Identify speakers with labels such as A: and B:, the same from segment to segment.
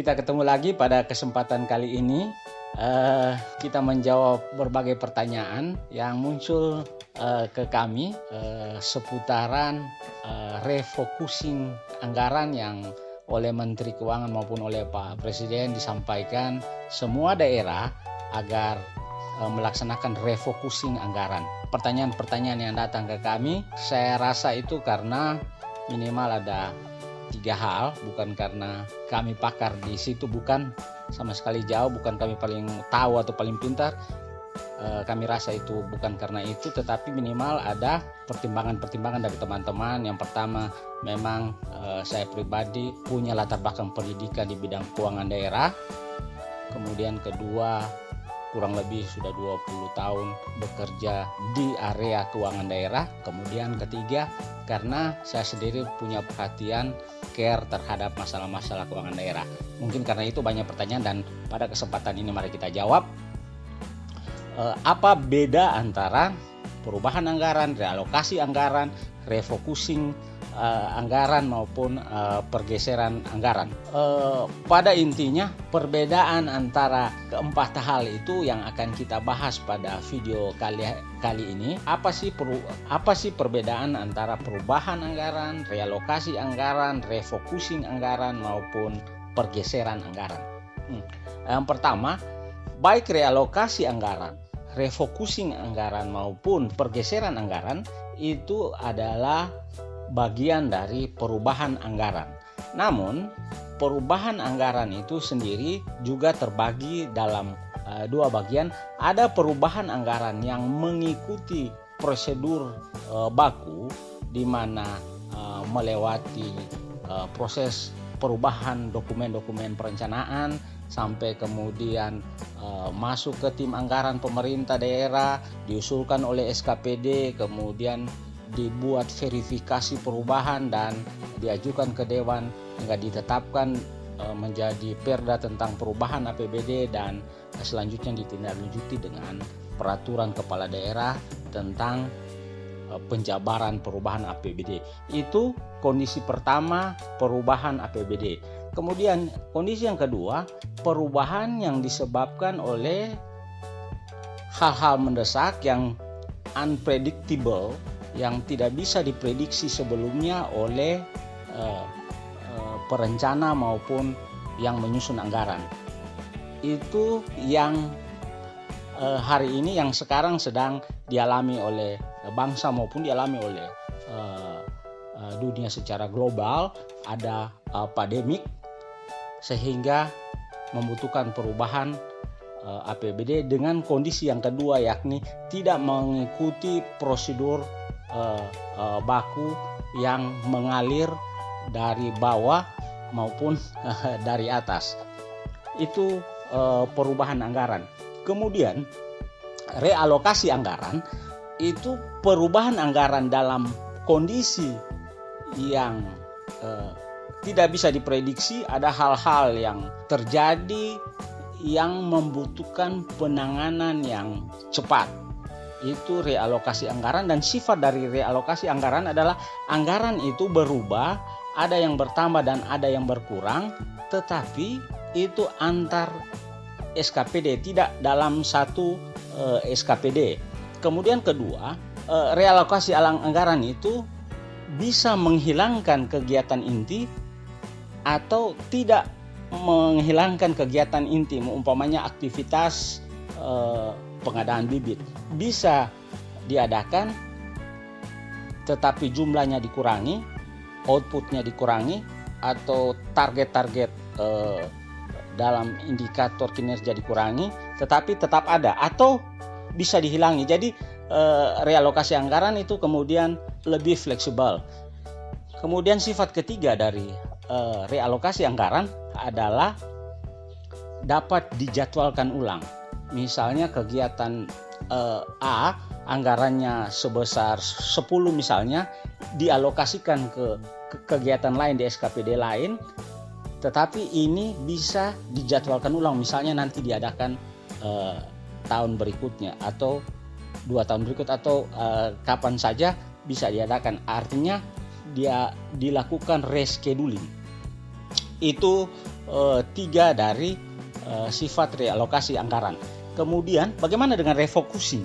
A: kita ketemu lagi pada kesempatan kali ini. Uh, kita menjawab berbagai pertanyaan yang muncul uh, ke kami uh, seputaran uh, refocusing anggaran yang oleh Menteri Keuangan maupun oleh Pak Presiden disampaikan semua daerah agar melaksanakan refocusing anggaran. Pertanyaan-pertanyaan yang datang ke kami, saya rasa itu karena minimal ada tiga hal bukan karena kami pakar di situ bukan. Sama sekali jauh bukan kami paling tahu atau paling pintar. E, kami rasa itu bukan karena itu tetapi minimal ada pertimbangan-pertimbangan dari teman-teman. Yang pertama memang e, saya pribadi punya latar belakang pendidikan di bidang keuangan daerah. Kemudian kedua kurang lebih sudah 20 tahun bekerja di area keuangan daerah. Kemudian ketiga, karena saya sendiri punya perhatian care terhadap masalah-masalah keuangan daerah. Mungkin karena itu banyak pertanyaan dan pada kesempatan ini mari kita jawab. Eh, apa beda antara perubahan anggaran, realokasi anggaran, refocusing uh, anggaran maupun uh, pergeseran anggaran. Uh, pada intinya perbedaan antara keempat hal itu yang akan kita bahas pada video kali kali ini. Apa sih peru, apa sih perbedaan antara perubahan anggaran, realokasi anggaran, refocusing anggaran maupun pergeseran anggaran? Hmm. Yang pertama, baik realokasi anggaran, refocusing anggaran maupun pergeseran anggaran itu adalah bagian dari perubahan anggaran. Namun, perubahan anggaran itu sendiri juga terbagi dalam uh, dua bagian. Ada perubahan anggaran yang mengikuti prosedur uh, baku di mana uh, melewati uh, proses perubahan dokumen-dokumen perencanaan sampai kemudian uh, masuk ke tim anggaran pemerintah daerah diusulkan oleh SKPD kemudian dibuat verifikasi perubahan dan diajukan ke dewan hingga ditetapkan e, menjadi perda tentang perubahan APBD dan selanjutnya ditindaklanjuti dengan peraturan kepala daerah tentang e, penjabaran perubahan APBD. Itu kondisi pertama perubahan APBD. Kemudian kondisi yang kedua, perubahan yang disebabkan oleh hal-hal mendesak yang unpredictable yang tidak bisa diprediksi sebelumnya oleh uh, uh, perencana maupun yang menyusun anggaran. Itu yang uh, hari ini yang sekarang sedang dialami oleh bangsa maupun dialami oleh uh, uh, dunia secara global ada uh, pandemik sehingga membutuhkan perubahan uh, APBD dengan kondisi yang kedua yakni tidak mengikuti prosedur uh, uh, baku yang mengalir dari bawah maupun uh, dari atas. Itu uh, perubahan anggaran. Kemudian realokasi anggaran itu perubahan anggaran dalam kondisi yang uh, tidak bisa diprediksi ada hal-hal yang terjadi yang membutuhkan penanganan yang cepat itu realokasi anggaran dan sifat dari realokasi anggaran adalah anggaran itu berubah, ada yang bertambah dan ada yang berkurang, tetapi itu antar SKPD tidak dalam satu eh, SKPD. Kemudian kedua, uh, realokasi alang anggaran itu bisa menghilangkan kegiatan inti atau tidak menghilangkan kegiatan inti, umpamanya aktivitas uh, pengadaan bibit bisa diadakan tetapi jumlahnya dikurangi, outputnya dikurangi atau target-target eh, dalam indikator kinerja dikurangi, tetapi tetap ada atau bisa dihilangi. Jadi eh, realokasi anggaran itu kemudian lebih fleksibel. Kemudian sifat ketiga dari eh, realokasi anggaran adalah dapat dijadwalkan ulang misalnya kegiatan uh, A anggarannya sebesar 10 misalnya dialokasikan ke, ke kegiatan lain di SKPD lain tetapi ini bisa dijadwalkan ulang misalnya nanti diadakan uh, tahun berikutnya atau dua tahun berikut atau uh, kapan saja bisa diadakan. Artinya dia dilakukan rescheduling. Itu uh, tiga dari uh, sifat realokasi anggaran. Kemudian bagaimana dengan refocusing?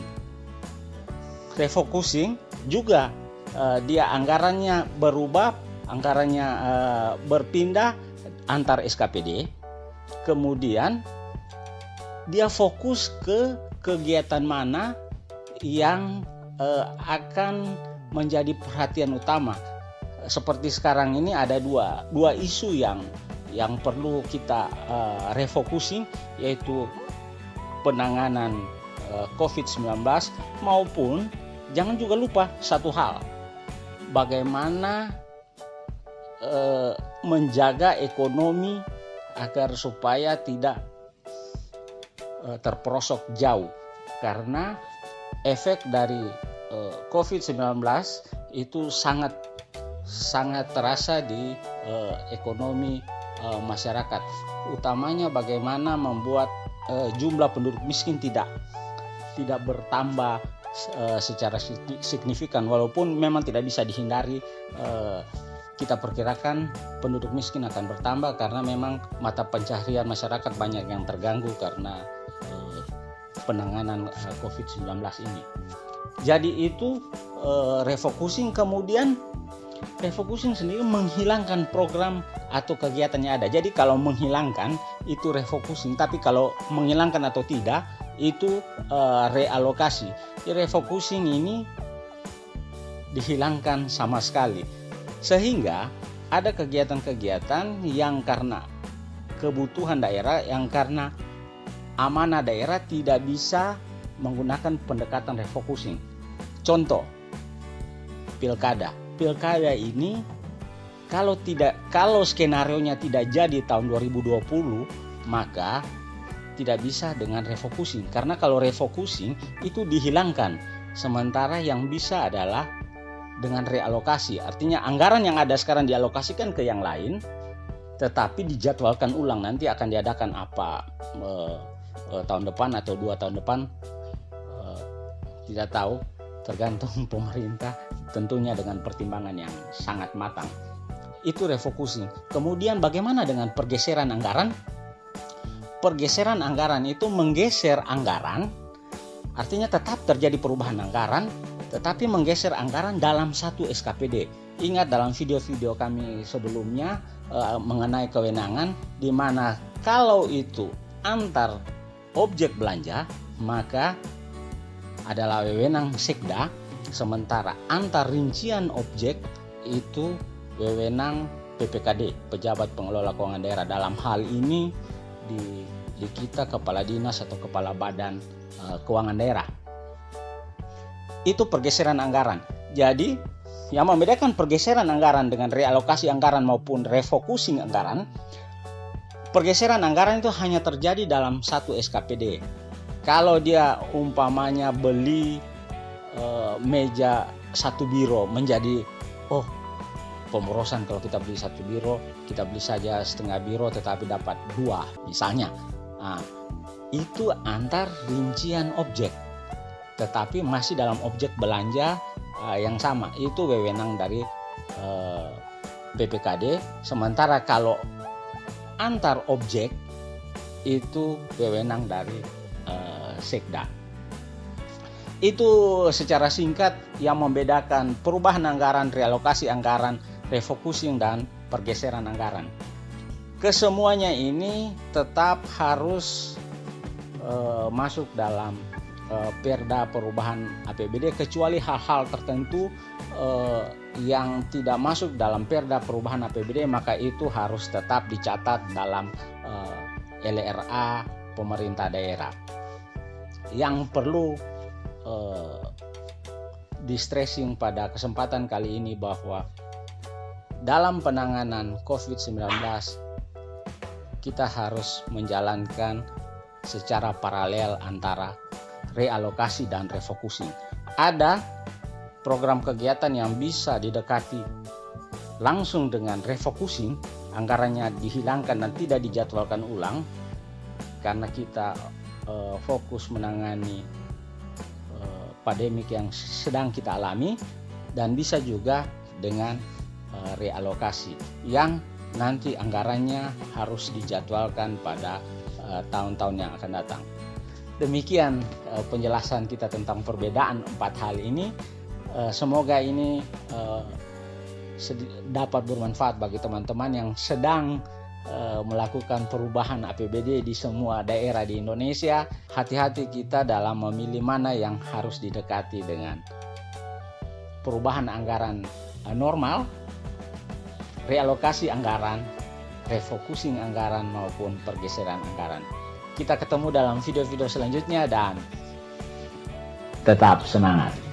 A: Refocusing juga uh, dia anggarannya berubah, anggarannya uh, berpindah antar SKPD. Kemudian dia fokus ke kegiatan mana yang uh, akan menjadi perhatian utama. Seperti sekarang ini ada dua dua isu yang yang perlu kita uh, refocusing yaitu penanganan uh, COVID-19 maupun jangan juga lupa satu hal bagaimana uh, menjaga ekonomi agar supaya tidak uh, terperosok jauh. Karena efek dari uh, COVID-19 itu sangat sangat terasa di ekonomi uh, masyarakat. Utamanya bagaimana membuat uh, jumlah penduduk miskin tidak tidak bertambah uh, secara signifikan walaupun memang tidak bisa dihindari uh, kita perkirakan penduduk miskin akan bertambah karena memang mata pencaharian masyarakat banyak yang terganggu karena uh, penanganan uh, COVID-19 ini. Jadi itu uh, refocusing kemudian refocusing sendiri menghilangkan program atau kegiatannya ada. Jadi kalau menghilangkan itu refocusing, tapi kalau menghilangkan atau tidak itu uh, realokasi. Jadi refocusing ini dihilangkan sama sekali. Sehingga ada kegiatan-kegiatan yang karena kebutuhan daerah yang karena amanah daerah tidak bisa menggunakan pendekatan refocusing. Contoh pilkada pilkada ini kalau tidak kalau skenario nya tidak jadi tahun 2020 maka tidak bisa dengan refocusing. Karena kalau refocusing itu dihilangkan. Sementara yang bisa adalah dengan realokasi. Artinya anggaran yang ada sekarang dialokasikan ke yang lain tetapi dijadwalkan ulang. Nanti akan diadakan apa e, e, tahun depan atau dua tahun depan e, tidak tahu tergantung pemerintah tentunya dengan pertimbangan yang sangat matang. Itu refocusing. Kemudian bagaimana dengan pergeseran anggaran? Pergeseran anggaran itu menggeser anggaran, artinya tetap terjadi perubahan anggaran, tetapi menggeser anggaran dalam satu SKPD. Ingat dalam video-video kami sebelumnya e, mengenai kewenangan, di mana kalau itu antar objek belanja, maka adalah wewenang sekda, sementara antar rincian objek itu wewenang PPKD, pejabat pengelola keuangan daerah. Dalam hal ini di, di kita kepala dinas atau kepala badan uh, keuangan daerah. Itu pergeseran anggaran. Jadi yang membedakan pergeseran anggaran dengan realokasi anggaran maupun refocusing anggaran, pergeseran anggaran itu hanya terjadi dalam satu SKPD kalau dia umpamanya beli uh, meja satu biro menjadi oh pemborosan kalau kita beli satu biro kita beli saja setengah biro tetapi dapat dua misalnya. Nah, itu antar rincian objek. Tetapi masih dalam objek belanja uh, yang sama. Itu wewenang dari uh, eh, BPKD sementara kalau antar objek itu wewenang dari sekda. Itu secara singkat yang membedakan perubahan anggaran, realokasi anggaran, refocusing dan pergeseran anggaran. Kesemuanya ini tetap harus uh, masuk dalam uh, perda perubahan APBD kecuali hal-hal tertentu uh, yang tidak masuk dalam perda perubahan APBD maka itu harus tetap dicatat dalam uh, LRA pemerintah daerah yang perlu uh, di stressing pada kesempatan kali ini bahwa dalam penanganan COVID-19 kita harus menjalankan secara paralel antara realokasi dan refocusing. Ada program kegiatan yang bisa didekati langsung dengan refocusing, anggarannya dihilangkan dan tidak dijadwalkan ulang karena kita uh, fokus menangani uh, pandemik yang sedang kita alami dan bisa juga dengan uh, realokasi yang nanti anggarannya harus dijadwalkan pada tahun-tahun yang akan datang. Demikian penjelasan kita tentang perbedaan empat hal ini. Semoga ini dapat bermanfaat bagi teman-teman yang sedang melakukan perubahan APBD di semua daerah di Indonesia. Hati-hati kita dalam memilih mana yang harus didekati dengan perubahan anggaran normal realokasi anggaran, refocusing anggaran maupun pergeseran anggaran. Kita ketemu dalam video-video selanjutnya dan tetap semangat.